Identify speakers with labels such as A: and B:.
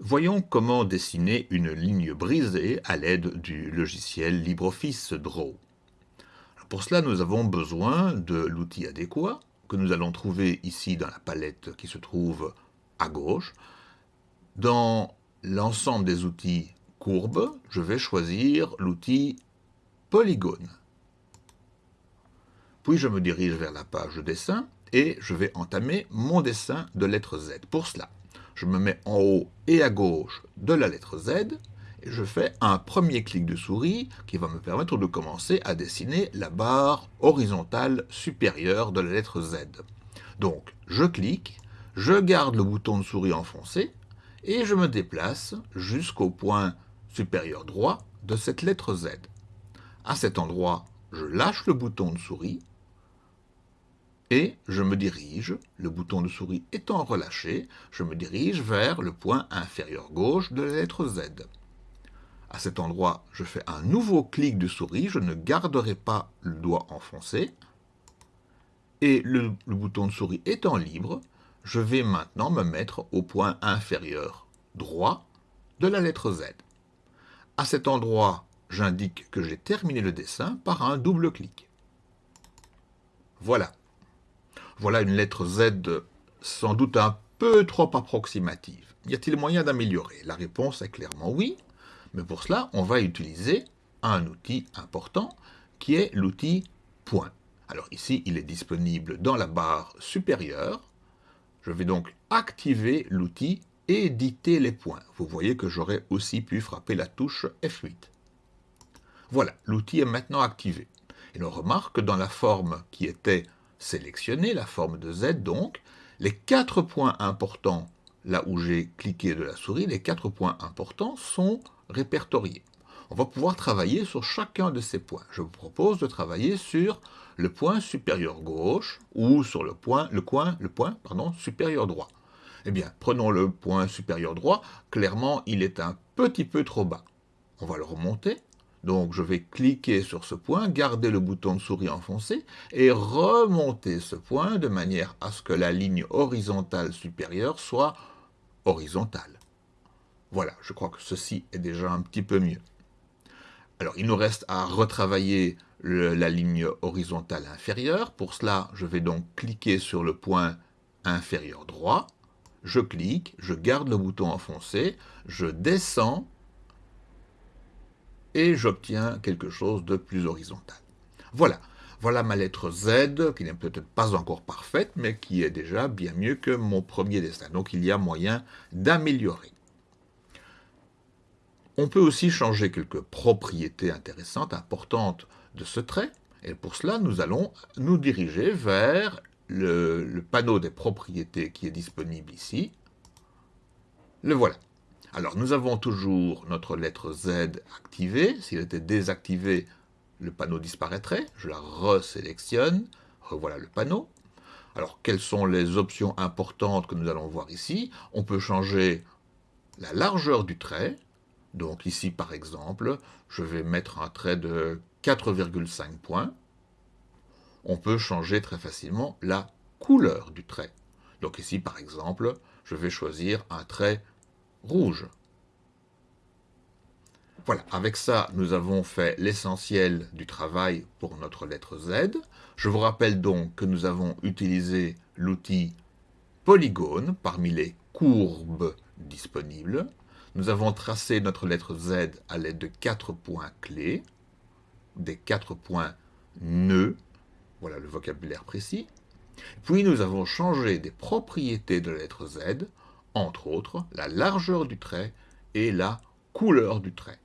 A: Voyons comment dessiner une ligne brisée à l'aide du logiciel LibreOffice Draw. Pour cela, nous avons besoin de l'outil adéquat que nous allons trouver ici dans la palette qui se trouve à gauche. Dans l'ensemble des outils courbes, je vais choisir l'outil polygone. Puis je me dirige vers la page de dessin et je vais entamer mon dessin de lettre Z. Pour cela, je me mets en haut et à gauche de la lettre Z et je fais un premier clic de souris qui va me permettre de commencer à dessiner la barre horizontale supérieure de la lettre Z. Donc, je clique, je garde le bouton de souris enfoncé et je me déplace jusqu'au point supérieur droit de cette lettre Z. À cet endroit, je lâche le bouton de souris et je me dirige, le bouton de souris étant relâché, je me dirige vers le point inférieur gauche de la lettre Z. À cet endroit, je fais un nouveau clic de souris, je ne garderai pas le doigt enfoncé, et le, bouton de souris étant libre, je vais maintenant me mettre au point inférieur droit de la lettre Z. À cet endroit, j'indique que j'ai terminé le dessin par un double clic. Voilà, voilà une lettre Z sans doute un peu trop approximative. Y a-t-il moyen d'améliorer? La réponse est clairement oui, mais pour cela, on va utiliser un outil important qui est l'outil point. Alors ici, il est disponible dans la barre supérieure. Je vais donc activer l'outil éditer les points. Vous voyez que j'aurais aussi pu frapper la touche F8. Voilà, l'outil est maintenant activé. Et l'on remarque que dans la forme qui était sélectionner la forme de Z donc, les quatre points importants, là où j'ai cliqué de la souris, les quatre points importants sont répertoriés. On va pouvoir travailler sur chacun de ces points. Je vous propose de travailler sur le point supérieur gauche ou sur le point, le coin, le point pardon, supérieur droit. Eh bien, prenons le point supérieur droit. Clairement, il est un petit peu trop bas. On va le remonter. Donc je vais cliquer sur ce point, garder le bouton de souris enfoncé et remonter ce point de manière à ce que la ligne horizontale supérieure soit horizontale. Voilà, je crois que ceci est déjà un petit peu mieux. Alors il nous reste à retravailler la ligne horizontale inférieure. Pour cela, je vais donc cliquer sur le point inférieur droit. Je clique, je garde le bouton enfoncé, je descends j'obtiens quelque chose de plus horizontal. Voilà, voilà ma lettre Z, qui n'est peut-être pas encore parfaite, mais qui est déjà bien mieux que mon premier dessin. Donc il y a moyen d'améliorer. On peut aussi changer quelques propriétés intéressantes, importantes de ce trait, et pour cela, nous allons nous diriger vers le, le panneau des propriétés qui est disponible ici. Le voilà. Alors nous avons toujours notre lettre Z activée. S'il était désactivé, le panneau disparaîtrait. Je la resélectionne. Revoilà le panneau. Alors quelles sont les options importantes que nous allons voir ici? On peut changer la largeur du trait. Donc ici par exemple, je vais mettre un trait de 4,5 points. On peut changer très facilement la couleur du trait. Donc ici par exemple, je vais choisir un trait Voilà, avec ça, nous avons fait l'essentiel du travail pour notre lettre Z. Je vous rappelle donc que nous avons utilisé l'outil polygone parmi les courbes disponibles. Nous avons tracé notre lettre Z à l'aide de quatre points clés, des quatre points nœuds, voilà le vocabulaire précis. Puis nous avons changé des propriétés de la lettre Z entre autres la largeur du trait et la couleur du trait.